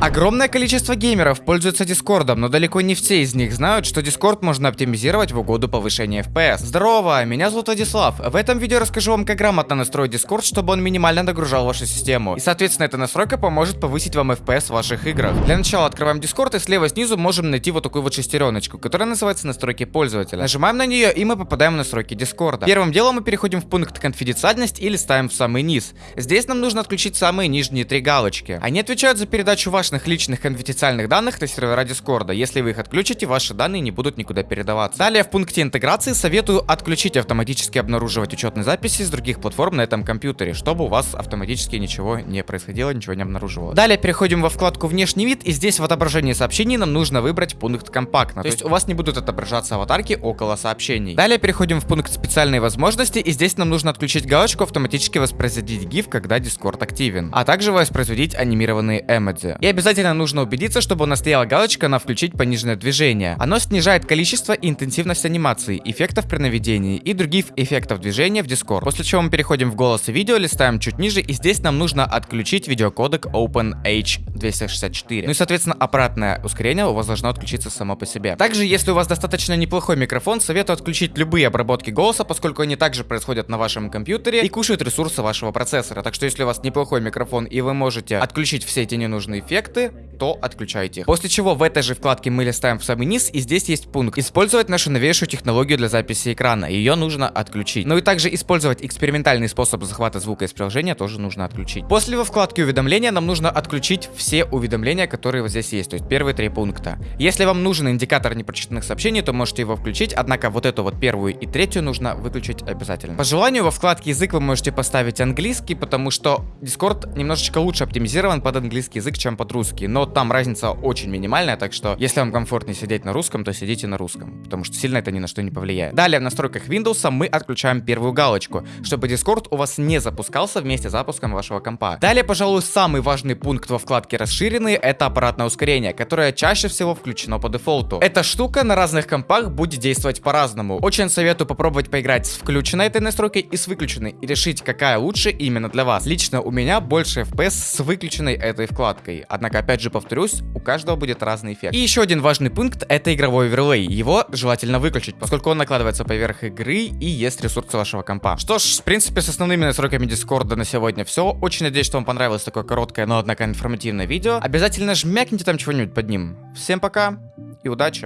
Огромное количество геймеров пользуются Дискордом, но далеко не все из них знают, что Дискорд можно оптимизировать в угоду повышения FPS. Здорово, меня зовут Владислав. В этом видео расскажу вам, как грамотно настроить Дискорд, чтобы он минимально нагружал вашу систему. И, соответственно, эта настройка поможет повысить вам FPS в ваших играх. Для начала открываем Дискорд и слева снизу можем найти вот такую вот шестереночку, которая называется настройки пользователя. Нажимаем на нее и мы попадаем в настройки Дискорда. Первым делом мы переходим в пункт конфиденциальность и листаем в самый низ. Здесь нам нужно отключить самые нижние три галочки. Они отвечают за передачу ваших личных конфиденциальных данных на сервера Дискорда. Если вы их отключите, ваши данные не будут никуда передаваться. Далее в пункте интеграции советую отключить автоматически обнаруживать учетные записи с других платформ на этом компьютере, чтобы у вас автоматически ничего не происходило, ничего не обнаруживалось. Далее переходим во вкладку внешний вид и здесь в отображении сообщений нам нужно выбрать пункт компактно. То есть у вас не будут отображаться аватарки около сообщений. Далее переходим в пункт специальные возможности и здесь нам нужно отключить галочку автоматически воспроизводить GIF, когда Discord активен, а также воспроизводить анимированные эмодзи. И обязательно нужно убедиться, чтобы у нас стояла галочка на включить пониженное движение. Оно снижает количество и интенсивность анимации, эффектов при наведении и других эффектов движения в Discord. После чего мы переходим в голос и видео, листаем чуть ниже и здесь нам нужно отключить видеокодек OpenH264. Ну и соответственно аппаратное ускорение у вас должно отключиться само по себе. Также если у вас достаточно неплохой микрофон, советую отключить любые обработки голоса, поскольку они также происходят на вашем компьютере и кушают ресурсы вашего процессора. Так что если у вас неплохой микрофон и вы можете отключить все эти ненужные эффекты, эффекты, то отключайте их. После чего в этой же вкладке мы листаем в самый низ, и здесь есть пункт «Использовать нашу новейшую технологию для записи экрана». Ее нужно отключить. Ну и также использовать экспериментальный способ захвата звука из приложения тоже нужно отключить. После во вкладке уведомления нам нужно отключить все уведомления, которые вот здесь есть, то есть первые три пункта. Если вам нужен индикатор непрочитанных сообщений, то можете его включить, однако вот эту вот первую и третью нужно выключить обязательно. По желанию во вкладке язык вы можете поставить английский, потому что Discord немножечко лучше оптимизирован под английский язык, чем под русский, но там разница очень минимальная, так что если вам комфортнее сидеть на русском, то сидите на русском, потому что сильно это ни на что не повлияет. Далее в настройках Windows мы отключаем первую галочку, чтобы Discord у вас не запускался вместе с запуском вашего компа. Далее, пожалуй, самый важный пункт во вкладке расширенные, это аппаратное ускорение, которое чаще всего включено по дефолту. Эта штука на разных компах будет действовать по-разному. Очень советую попробовать поиграть с включенной этой настройкой и с выключенной, и решить, какая лучше именно для вас. Лично у меня больше FPS с выключенной этой вкладкой. Однако, опять же, повторюсь, у каждого будет разный эффект. И еще один важный пункт это игровой оверлей. Его желательно выключить, поскольку он накладывается поверх игры и есть ресурсы вашего компа. Что ж, в принципе, с основными настройками Дискорда на сегодня все. Очень надеюсь, что вам понравилось такое короткое, но однако информативное видео. Обязательно жмякните там чего-нибудь под ним. Всем пока и удачи!